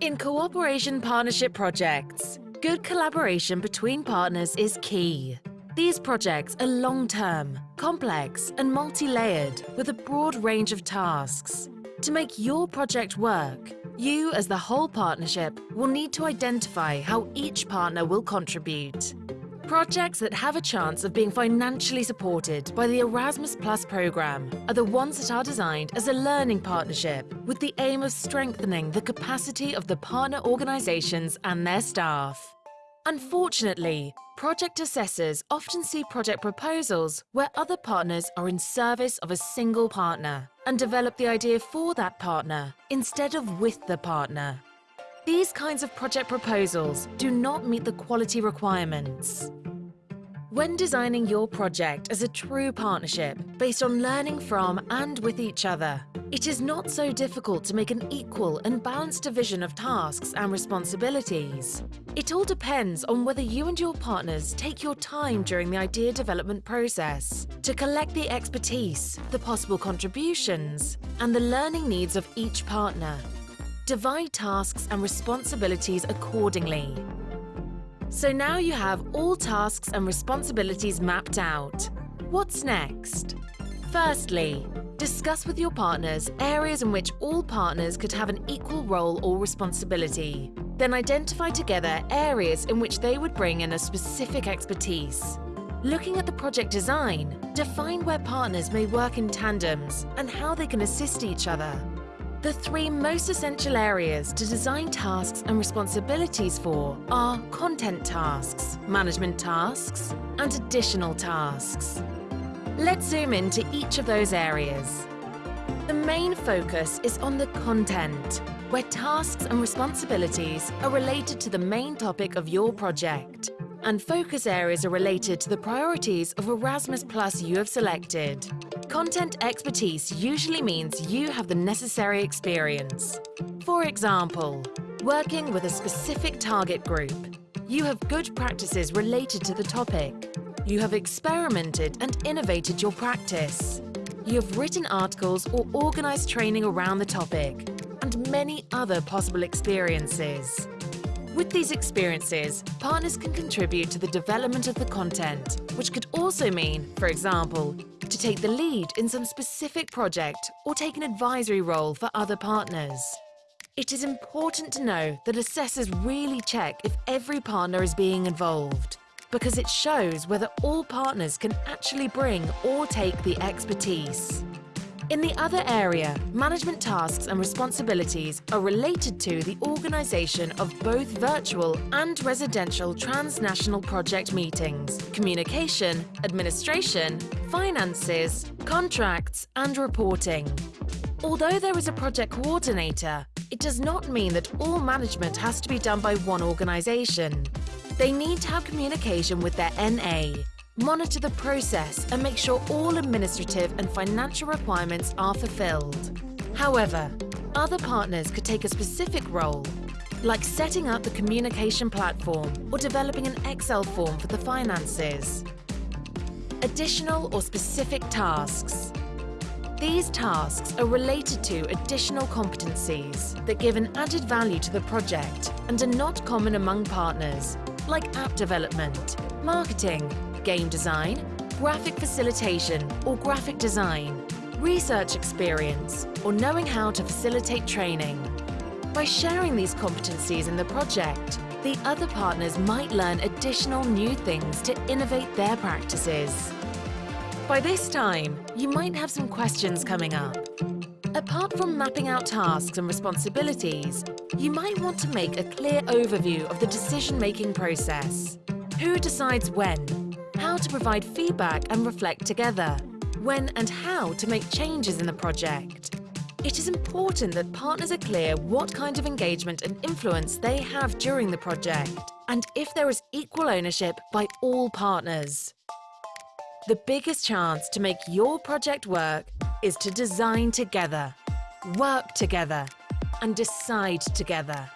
In cooperation partnership projects, good collaboration between partners is key. These projects are long-term, complex and multi-layered with a broad range of tasks. To make your project work, you as the whole partnership will need to identify how each partner will contribute. Projects that have a chance of being financially supported by the Erasmus Plus programme are the ones that are designed as a learning partnership with the aim of strengthening the capacity of the partner organisations and their staff. Unfortunately, project assessors often see project proposals where other partners are in service of a single partner and develop the idea for that partner instead of with the partner. These kinds of project proposals do not meet the quality requirements. When designing your project as a true partnership based on learning from and with each other, it is not so difficult to make an equal and balanced division of tasks and responsibilities. It all depends on whether you and your partners take your time during the idea development process to collect the expertise, the possible contributions, and the learning needs of each partner Divide tasks and responsibilities accordingly. So now you have all tasks and responsibilities mapped out. What's next? Firstly, discuss with your partners areas in which all partners could have an equal role or responsibility. Then identify together areas in which they would bring in a specific expertise. Looking at the project design, define where partners may work in tandems and how they can assist each other. The three most essential areas to design tasks and responsibilities for are content tasks, management tasks, and additional tasks. Let's zoom into each of those areas. The main focus is on the content, where tasks and responsibilities are related to the main topic of your project, and focus areas are related to the priorities of Erasmus Plus you have selected. Content expertise usually means you have the necessary experience. For example, working with a specific target group. You have good practices related to the topic. You have experimented and innovated your practice. You have written articles or organised training around the topic, and many other possible experiences. With these experiences, partners can contribute to the development of the content, which could also mean, for example, to take the lead in some specific project or take an advisory role for other partners. It is important to know that assessors really check if every partner is being involved, because it shows whether all partners can actually bring or take the expertise. In the other area, management tasks and responsibilities are related to the organisation of both virtual and residential transnational project meetings, communication, administration, finances, contracts and reporting. Although there is a project coordinator, it does not mean that all management has to be done by one organisation. They need to have communication with their NA, monitor the process and make sure all administrative and financial requirements are fulfilled. However, other partners could take a specific role, like setting up the communication platform or developing an Excel form for the finances. Additional or specific tasks. These tasks are related to additional competencies that give an added value to the project and are not common among partners, like app development, marketing, game design, graphic facilitation or graphic design, research experience, or knowing how to facilitate training. By sharing these competencies in the project, the other partners might learn additional new things to innovate their practices. By this time, you might have some questions coming up. Apart from mapping out tasks and responsibilities, you might want to make a clear overview of the decision-making process. Who decides when? How to provide feedback and reflect together, when and how to make changes in the project. It is important that partners are clear what kind of engagement and influence they have during the project, and if there is equal ownership by all partners. The biggest chance to make your project work is to design together, work together, and decide together.